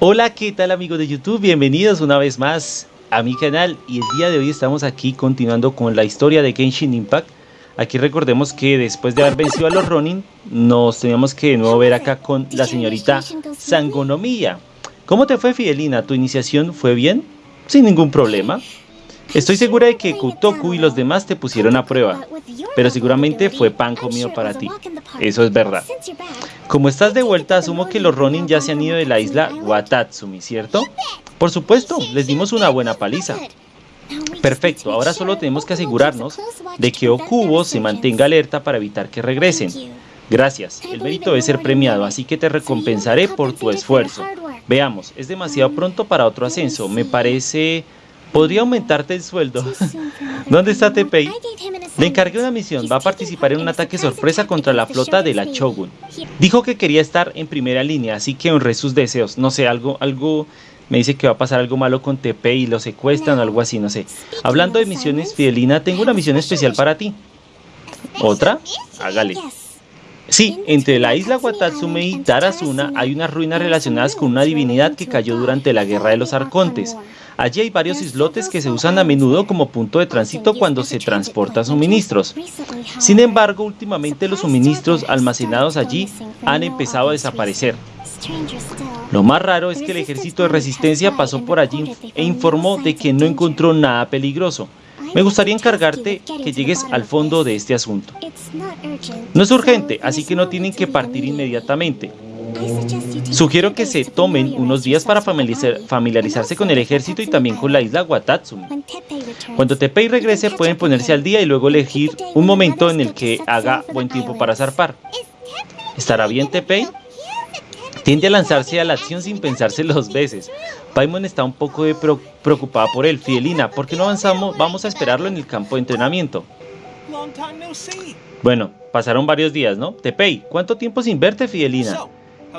Hola, ¿qué tal amigos de YouTube? Bienvenidos una vez más a mi canal y el día de hoy estamos aquí continuando con la historia de Genshin Impact. Aquí recordemos que después de haber vencido a los Ronin, nos teníamos que de nuevo ver acá con la señorita Sangonomía. ¿Cómo te fue Fidelina? ¿Tu iniciación fue bien? Sin ningún problema. Estoy segura de que Kutoku y los demás te pusieron a prueba, pero seguramente fue pan comido para ti. Eso es verdad. Como estás de vuelta, asumo que los Ronin ya se han ido de la isla Watatsumi, ¿cierto? Por supuesto, les dimos una buena paliza. Perfecto, ahora solo tenemos que asegurarnos de que Okubo se mantenga alerta para evitar que regresen. Gracias, el mérito debe ser premiado, así que te recompensaré por tu esfuerzo. Veamos, es demasiado pronto para otro ascenso, me parece Podría aumentarte el sueldo. ¿Dónde está Tepei? Le encargué una misión. Va a participar en un ataque sorpresa contra la flota de la Shogun. Dijo que quería estar en primera línea, así que honré sus deseos. No sé, algo, algo... Me dice que va a pasar algo malo con Tepei y lo secuestran o algo así, no sé. Hablando de misiones, Fidelina, tengo una misión especial para ti. ¿Otra? Hágale. Sí, entre la isla Watatsume y Tarazuna hay unas ruinas relacionadas con una divinidad que cayó durante la Guerra de los Arcontes. Allí hay varios islotes que se usan a menudo como punto de tránsito cuando se transporta suministros. Sin embargo, últimamente los suministros almacenados allí han empezado a desaparecer. Lo más raro es que el ejército de resistencia pasó por allí e informó de que no encontró nada peligroso. Me gustaría encargarte que llegues al fondo de este asunto. No es urgente, así que no tienen que partir inmediatamente. Sugiero que se tomen unos días para familiarizarse con el ejército y también con la isla Watatsumi. Cuando Tepei regrese pueden ponerse al día y luego elegir un momento en el que haga buen tiempo para zarpar. ¿Estará bien Tepei? Tiende a lanzarse a la acción sin pensarse dos veces. Paimon está un poco preocupada por él. Fidelina, ¿por qué no avanzamos? Vamos a esperarlo en el campo de entrenamiento. Bueno, pasaron varios días, ¿no? Tepei, ¿cuánto tiempo sin verte, Fidelina?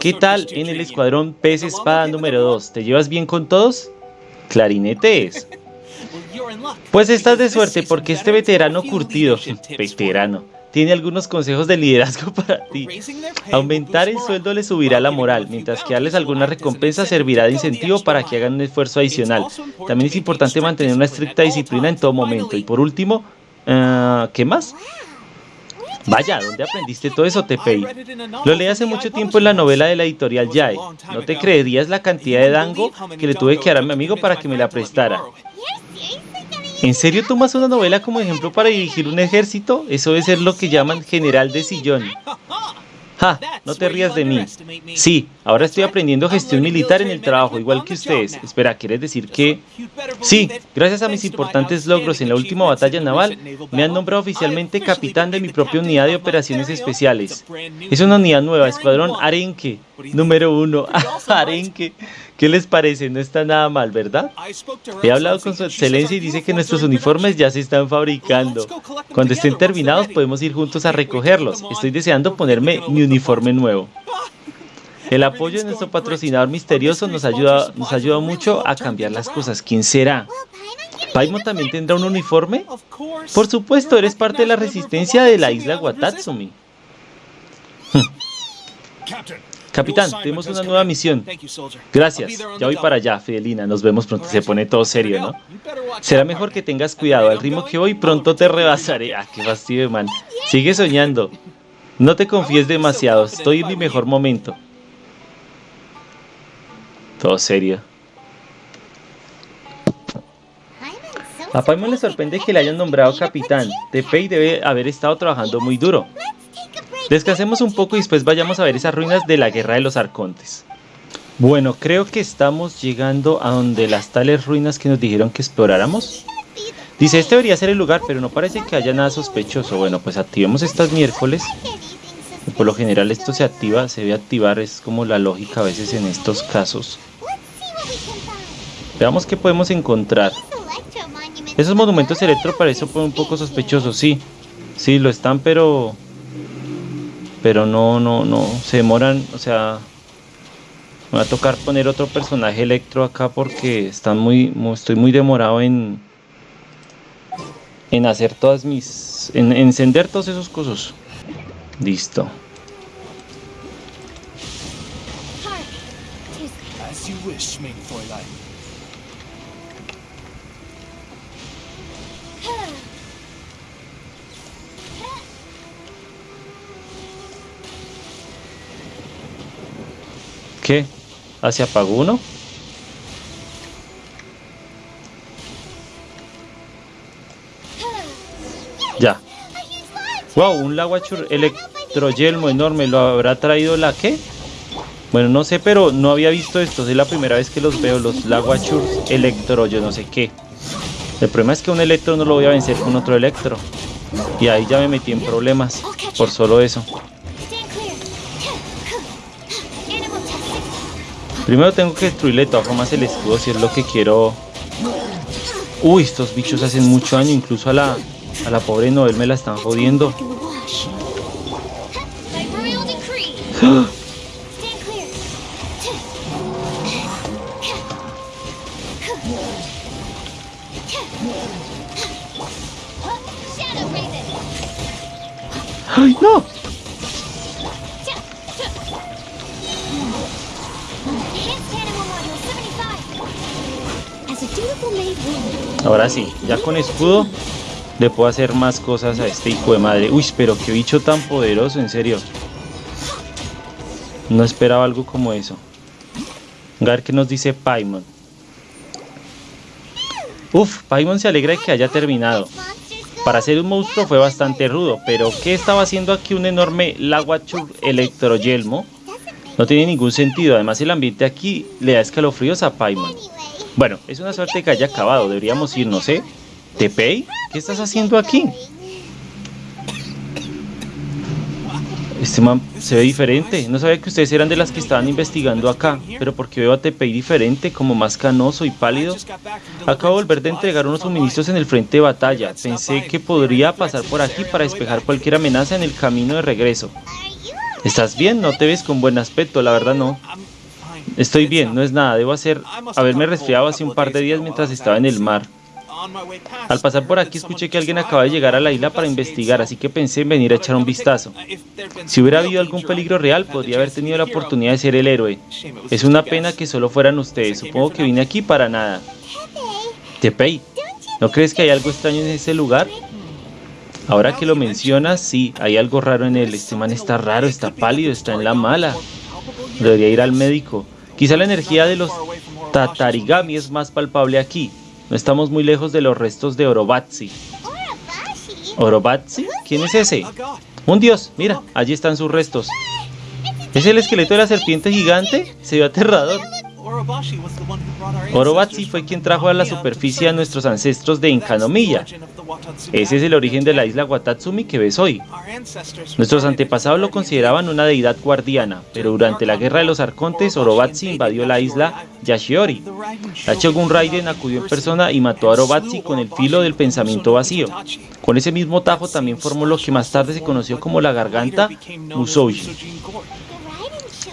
¿Qué tal en el escuadrón pez espada número 2? ¿Te llevas bien con todos? Clarinetes. Pues estás de suerte porque este veterano curtido, veterano, tiene algunos consejos de liderazgo para ti. Aumentar el sueldo le subirá la moral, mientras que darles alguna recompensa servirá de incentivo para que hagan un esfuerzo adicional. También es importante mantener una estricta disciplina en todo momento. Y por último, uh, ¿qué más? Vaya, ¿dónde aprendiste todo eso, Tepei? Lo leí hace mucho tiempo en la novela de la editorial Yae. No te creerías la cantidad de dango que le tuve que dar a mi amigo para que me la prestara. ¿En serio tomas una novela como ejemplo para dirigir un ejército? Eso debe ser lo que llaman general de sillón. Ja, no te rías de mí. Sí, ahora estoy aprendiendo gestión militar en el trabajo, igual que ustedes. Espera, ¿quieres decir que...? Sí, gracias a mis importantes logros en la última batalla naval, me han nombrado oficialmente capitán de mi propia unidad de operaciones especiales. Es una unidad nueva, Escuadrón Arenque, número uno. Arenque. ¿Qué les parece? No está nada mal, ¿verdad? He hablado con su excelencia y dice que nuestros uniformes ya se están fabricando. Cuando estén terminados podemos ir juntos a recogerlos. Estoy deseando ponerme mi uniforme nuevo. El apoyo de nuestro patrocinador misterioso nos ayuda, nos ayuda mucho a cambiar las cosas. ¿Quién será? ¿Paimon también tendrá un uniforme? Por supuesto, eres parte de la resistencia de la isla Watatsumi. Capitán, tenemos una nueva misión. Gracias, ya voy para allá, Fidelina. Nos vemos pronto. Se pone todo serio, ¿no? Será mejor que tengas cuidado. Al ritmo que voy, pronto te rebasaré. Ah, qué fastidio, man. Sigue soñando. No te confíes demasiado. Estoy en mi mejor momento. Todo serio. A Paimon le sorprende que le hayan nombrado capitán. Tepei debe haber estado trabajando muy duro. Descansemos un poco y después vayamos a ver esas ruinas de la guerra de los arcontes. Bueno, creo que estamos llegando a donde las tales ruinas que nos dijeron que exploráramos. Dice, este debería ser el lugar, pero no parece que haya nada sospechoso. Bueno, pues activemos estas miércoles. Por lo general esto se activa, se debe activar, es como la lógica a veces en estos casos. Veamos qué podemos encontrar. Esos monumentos electro parecen un poco sospechosos, sí. Sí, lo están, pero pero no, no, no, se demoran, o sea, me va a tocar poner otro personaje electro acá porque están muy, estoy muy demorado en, en hacer todas mis, en, encender todos esos cosas. Listo. As you wish, ¿Qué? ¿Hacia apagó uno? Ya. Wow, un Laguachur electroyelmo enorme. ¿Lo habrá traído la qué? Bueno, no sé, pero no había visto esto. Es la primera vez que los veo, los Laguachurs electro, yo no sé qué. El problema es que un electro no lo voy a vencer con otro electro. Y ahí ya me metí en problemas por solo eso. Primero tengo que destruirle de todas formas el escudo si es lo que quiero. Uy, estos bichos hacen mucho daño, incluso a la, a la pobre Noel me la están jodiendo. Ahora sí, ya con escudo le puedo hacer más cosas a este hijo de madre. Uy, pero qué bicho tan poderoso, en serio. No esperaba algo como eso. Ver qué nos dice Paimon. Uf, Paimon se alegra de que haya terminado. Para ser un monstruo fue bastante rudo, pero ¿qué estaba haciendo aquí un enorme Laguachur electroyelmo? No tiene ningún sentido, además el ambiente aquí le da escalofríos a Paimon. Bueno, es una suerte que haya acabado, deberíamos ir, no sé. ¿Tepei? ¿Qué estás haciendo aquí? Este man se ve diferente. No sabía que ustedes eran de las que estaban investigando acá. Pero porque veo a Tepei diferente, como más canoso y pálido. Acabo de volver de entregar unos suministros en el frente de batalla. Pensé que podría pasar por aquí para despejar cualquier amenaza en el camino de regreso. ¿Estás bien? No te ves con buen aspecto, la verdad no. Estoy bien, no es nada. Debo hacer haberme resfriado hace un par de días mientras estaba en el mar. Al pasar por aquí escuché que alguien acaba de llegar a la isla para investigar, así que pensé en venir a echar un vistazo. Si hubiera habido algún peligro real, podría haber tenido la oportunidad de ser el héroe. Es una pena que solo fueran ustedes, supongo que vine aquí para nada. Tepei, ¿no crees que hay algo extraño en ese lugar? Ahora que lo mencionas, sí, hay algo raro en él. Este man está raro, está pálido, está en la mala. Debería ir al médico. Quizá la energía de los Tatarigami es más palpable aquí. No estamos muy lejos de los restos de Orobatsi. ¿Orobatsi? ¿Quién es ese? Un dios, mira, allí están sus restos. ¿Es el esqueleto de la serpiente gigante? Se ve aterrador. Orobatsi fue quien trajo a la superficie a nuestros ancestros de Inkanomiya. Ese es el origen de la isla Watatsumi que ves hoy. Nuestros antepasados lo consideraban una deidad guardiana, pero durante la guerra de los arcontes, Orobatsi invadió la isla Yashiori. La Shogun Raiden acudió en persona y mató a Orobatsi con el filo del pensamiento vacío. Con ese mismo tajo también formó lo que más tarde se conoció como la garganta Musoujin.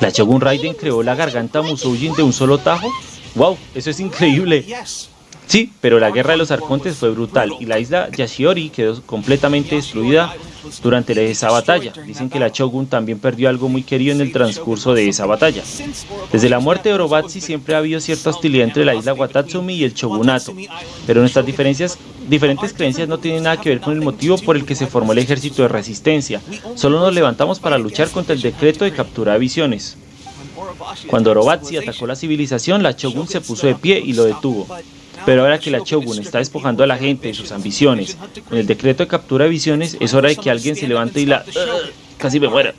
¿La Shogun Raiden creó la garganta Musoujin de un solo tajo? ¡Wow! Eso es increíble. Sí, pero la guerra de los arcontes fue brutal y la isla Yashiori quedó completamente destruida durante esa batalla. Dicen que la Shogun también perdió algo muy querido en el transcurso de esa batalla. Desde la muerte de Orobatsi siempre ha habido cierta hostilidad entre la isla Watatsumi y el Shogunato, pero nuestras diferencias, diferentes creencias no tienen nada que ver con el motivo por el que se formó el ejército de resistencia. Solo nos levantamos para luchar contra el decreto de captura de visiones. Cuando Orobatsi atacó la civilización, la Shogun se puso de pie y lo detuvo. Pero ahora que la Shogun está despojando a la gente de sus ambiciones con el decreto de captura de visiones, es hora de que alguien se levante y la... casi me muera.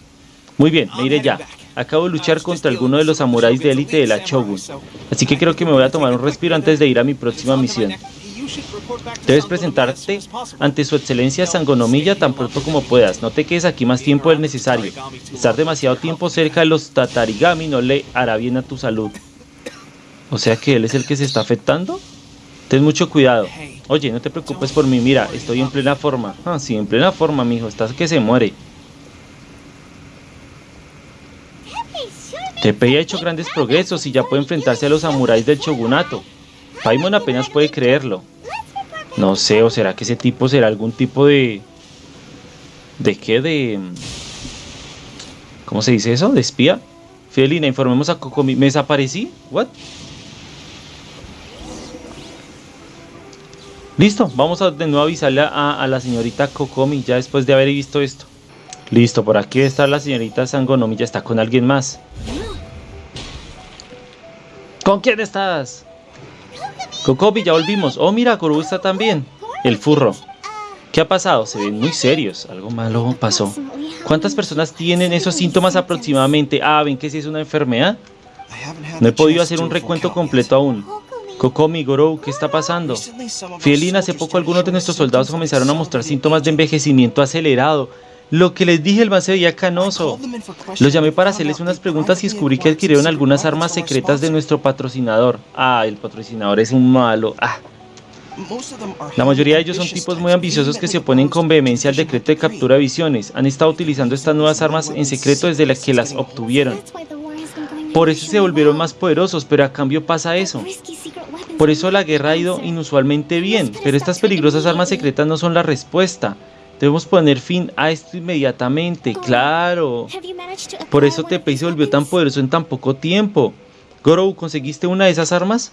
Muy bien, me iré ya. Acabo de luchar contra alguno de los samuráis de élite de la Shogun, así que creo que me voy a tomar un respiro antes de ir a mi próxima misión. Debes presentarte ante su excelencia Sangonomiya tan pronto como puedas. No te quedes aquí más tiempo del necesario. Estar demasiado tiempo cerca de los Tatarigami no le hará bien a tu salud. O sea que él es el que se está afectando. Ten mucho cuidado. Oye, no te preocupes por mí, mira, estoy en plena forma. Ah, sí, en plena forma, mijo, estás que se muere. Tepei ha hecho grandes progresos y ya puede enfrentarse a los samuráis del shogunato. Paimon apenas puede creerlo. No sé, o será que ese tipo será algún tipo de... ¿De qué? De... ¿Cómo se dice eso? ¿De espía? Fidelina, informemos a Kokomi. ¿Me desaparecí? ¿What? Listo, vamos a de nuevo avisarle a, a la señorita Kokomi ya después de haber visto esto. Listo, por aquí está la señorita Sangonomi, ya está con alguien más. ¿Con quién estás? Kokomi, ya volvimos. Oh, mira, Kuru está también. El furro. ¿Qué ha pasado? Se ven muy serios. Algo malo pasó. ¿Cuántas personas tienen esos síntomas aproximadamente? Ah, ¿ven que si es una enfermedad? No he podido hacer un recuento completo aún. Kokomi, Gorou, ¿qué está pasando? Fielina, hace poco algunos de nuestros soldados comenzaron a mostrar síntomas de envejecimiento acelerado. Lo que les dije, el man se veía canoso. Los llamé para hacerles unas preguntas y descubrí que adquirieron algunas armas secretas de nuestro patrocinador. Ah, el patrocinador es un malo. Ah. La mayoría de ellos son tipos muy ambiciosos que se oponen con vehemencia al decreto de captura de visiones. Han estado utilizando estas nuevas armas en secreto desde las que las obtuvieron. Por eso se volvieron más poderosos, pero a cambio pasa eso. Por eso la guerra ha ido inusualmente bien, pero estas peligrosas armas secretas no son la respuesta. Debemos poner fin a esto inmediatamente, claro. Por eso Tepei se volvió tan poderoso en tan poco tiempo. Gorou, ¿conseguiste una de esas armas?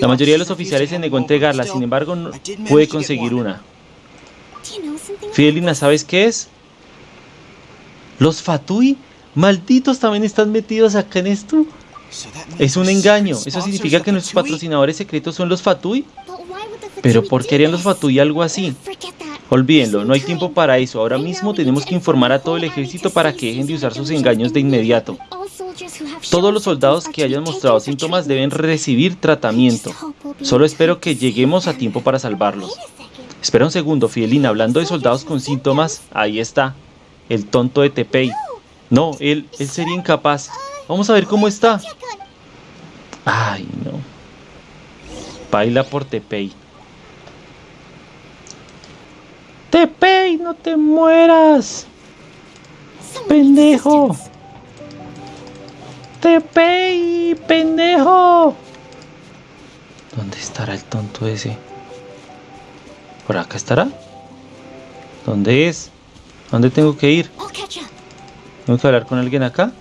La mayoría de los oficiales se negó a entregarla, sin embargo, no pude conseguir una. Fidelina, ¿sabes qué es? Los Fatui, malditos, también están metidos acá en esto. Es un engaño. ¿Eso significa que nuestros patrocinadores secretos son los Fatui? Pero ¿por qué harían los Fatui algo así? Olvídenlo, no hay tiempo para eso. Ahora mismo tenemos que informar a todo el ejército para que dejen de usar sus engaños de inmediato. Todos los soldados que hayan mostrado síntomas deben recibir tratamiento. Solo espero que lleguemos a tiempo para salvarlos. Espera un segundo, Fidelina, hablando de soldados con síntomas, ahí está, el tonto de Tepei. No, él, él sería incapaz. Vamos a ver cómo está. Ay, no. Baila por Tepei. Tepei, no te mueras. Pendejo. Tepei, pendejo. ¿Dónde estará el tonto ese? ¿Por acá estará? ¿Dónde es? ¿Dónde tengo que ir? ¿Tengo que hablar con alguien acá?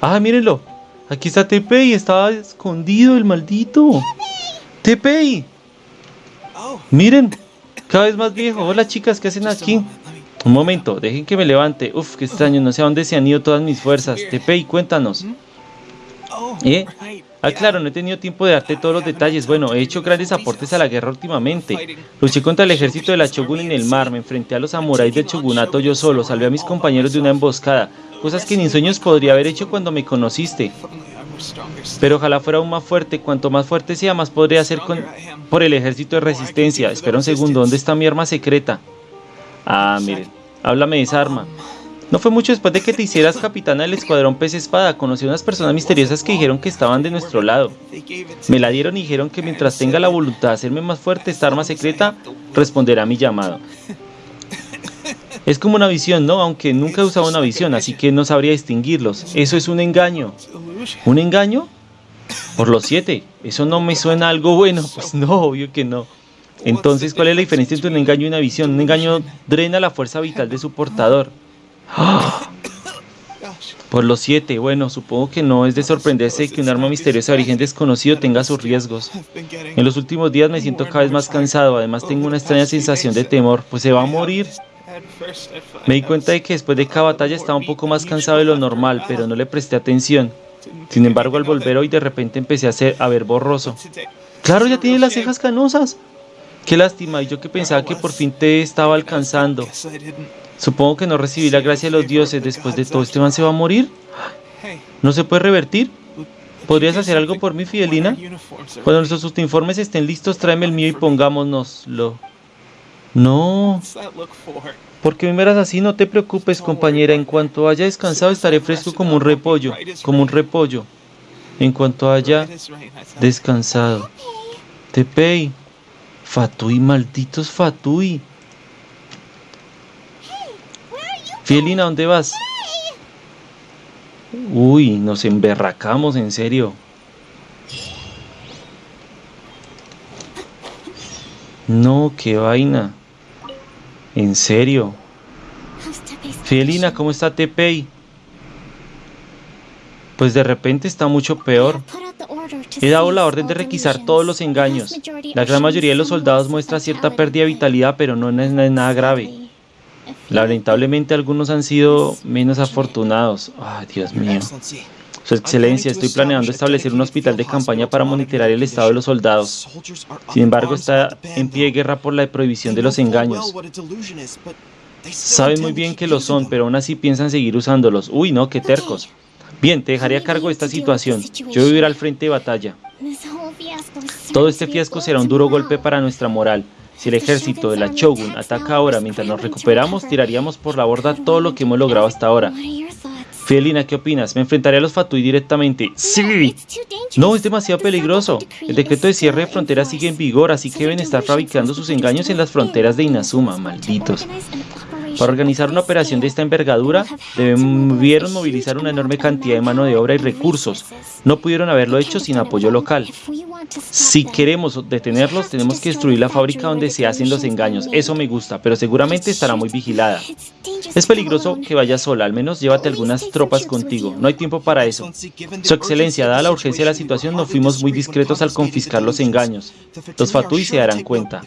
Ah, mírenlo. Aquí está Tepei. Estaba escondido el maldito. Tepei. Miren. Cada vez más viejo. Hola chicas, ¿qué hacen aquí? Un momento, dejen que me levante. Uf, qué extraño, no sé a dónde se han ido todas mis fuerzas. Tepei, cuéntanos. ¿Eh? Ah, claro, no he tenido tiempo de darte todos los detalles. Bueno, he hecho grandes aportes a la guerra últimamente. Luché contra el ejército de la Shogun en el mar, me enfrenté a los samuráis del Shogunato yo solo, salvé a mis compañeros de una emboscada. Cosas que ni sueños podría haber hecho cuando me conociste. Pero ojalá fuera aún más fuerte. Cuanto más fuerte sea, más podría hacer con... por el ejército de resistencia. Espera un segundo, ¿dónde está mi arma secreta? Ah, miren, háblame de esa arma. No fue mucho después de que te hicieras capitana del escuadrón pez espada. Conocí a unas personas misteriosas que dijeron que estaban de nuestro lado. Me la dieron y dijeron que mientras tenga la voluntad de hacerme más fuerte, esta arma secreta responderá a mi llamado. Es como una visión, ¿no? Aunque nunca he usado una visión, así que no sabría distinguirlos. Eso es un engaño. ¿Un engaño? Por los siete. Eso no me suena algo bueno. Pues no, obvio que no. Entonces, ¿cuál es la diferencia entre un engaño y una visión? Un engaño drena la fuerza vital de su portador. Por los siete, bueno, supongo que no es de sorprenderse que un arma misteriosa de origen desconocido tenga sus riesgos. En los últimos días me siento cada vez más cansado, además tengo una extraña sensación de temor, pues se va a morir. Me di cuenta de que después de cada batalla estaba un poco más cansado de lo normal, pero no le presté atención. Sin embargo, al volver hoy de repente empecé a, hacer, a ver borroso. Claro, ya tiene las cejas canosas. Qué lástima, y yo que pensaba que por fin te estaba alcanzando. Supongo que no recibí la gracia de los dioses. Después de todo, ¿este man se va a morir? ¿No se puede revertir? ¿Podrías hacer algo por mí, Fidelina? Cuando nuestros uniformes estén listos, tráeme el mío y pongámonoslo. No. ¿Por qué me miras así? No te preocupes, compañera. En cuanto haya descansado, estaré fresco como un repollo. Como un repollo. En cuanto haya descansado. Tepei. Fatui, malditos Fatui. Fielina, ¿dónde vas? Uy, nos emberracamos, en serio. No, qué vaina. En serio. Fielina, ¿cómo está Tepei? Pues de repente está mucho peor. He dado la orden de requisar todos los engaños. La gran mayoría de los soldados muestra cierta pérdida de vitalidad, pero no es nada grave. Lamentablemente algunos han sido menos afortunados. Ay, Dios mío. Su excelencia, estoy planeando establecer un hospital de campaña para monitorear el estado de los soldados. Sin embargo, está en pie de guerra por la prohibición de los engaños. Saben muy bien que lo son, pero aún así piensan seguir usándolos. Uy, no, qué tercos. Bien, te dejaré a cargo de esta situación. Yo ir al frente de batalla. Todo este fiasco será un duro golpe para nuestra moral. Si el ejército de la Shogun ataca ahora mientras nos recuperamos, tiraríamos por la borda todo lo que hemos logrado hasta ahora. Fidelina, ¿qué opinas? ¿Me enfrentaré a los Fatui directamente? ¡Sí! No, es demasiado peligroso. El decreto de cierre de fronteras sigue en vigor, así que deben estar fabricando sus engaños en las fronteras de Inazuma, malditos. Para organizar una operación de esta envergadura, debieron movilizar una enorme cantidad de mano de obra y recursos. No pudieron haberlo hecho sin apoyo local. Si queremos detenerlos, tenemos que destruir la fábrica donde se hacen los engaños. Eso me gusta, pero seguramente estará muy vigilada. Es peligroso que vayas sola, al menos llévate algunas tropas contigo. No hay tiempo para eso. Su excelencia, dada la urgencia de la situación, no fuimos muy discretos al confiscar los engaños. Los Fatui se darán cuenta.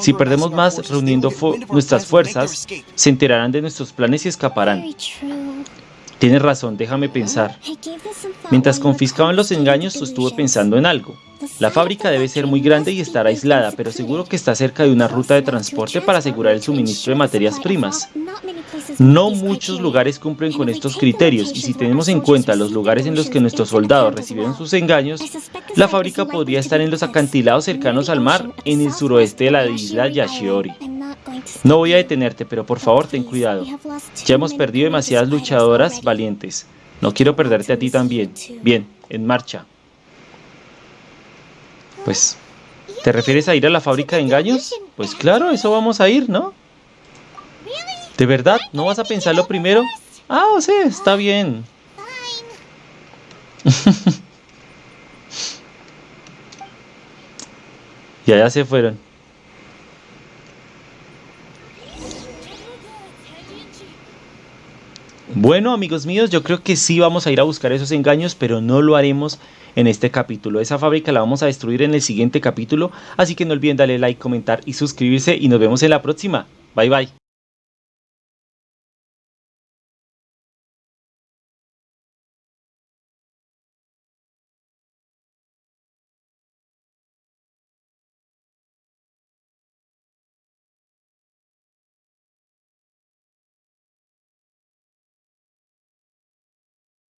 Si perdemos más reuniendo nuestras fuerzas, se enterarán de nuestros planes y escaparán. Tienes razón, déjame pensar. Mientras confiscaban los engaños, estuve pensando en algo. La fábrica debe ser muy grande y estar aislada, pero seguro que está cerca de una ruta de transporte para asegurar el suministro de materias primas. No muchos lugares cumplen con estos criterios y si tenemos en cuenta los lugares en los que nuestros soldados recibieron sus engaños, la fábrica podría estar en los acantilados cercanos al mar en el suroeste de la isla Yashiori. No voy a detenerte, pero por favor ten cuidado. Ya hemos perdido demasiadas luchadoras valientes. No quiero perderte a ti también. Bien, en marcha. Pues, ¿te refieres a ir a la fábrica de engaños? Pues claro, eso vamos a ir, ¿no? ¿De verdad? ¿No vas a pensarlo primero? Ah, o sea, está bien. ya, ya se fueron. Bueno amigos míos, yo creo que sí vamos a ir a buscar esos engaños, pero no lo haremos en este capítulo. Esa fábrica la vamos a destruir en el siguiente capítulo, así que no olviden darle like, comentar y suscribirse y nos vemos en la próxima. Bye bye.